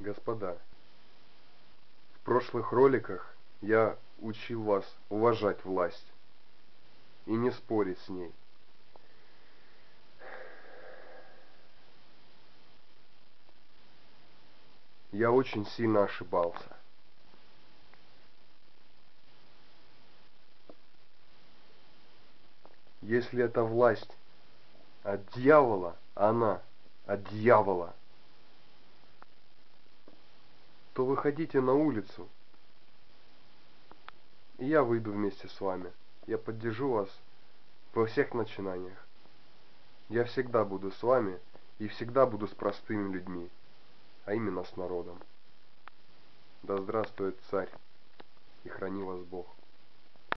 Господа, в прошлых роликах я учил вас уважать власть и не спорить с ней. Я очень сильно ошибался. Если эта власть от дьявола, она от дьявола, то выходите на улицу, и я выйду вместе с вами. Я поддержу вас во всех начинаниях. Я всегда буду с вами и всегда буду с простыми людьми, а именно с народом. Да здравствует царь, и храни вас Бог.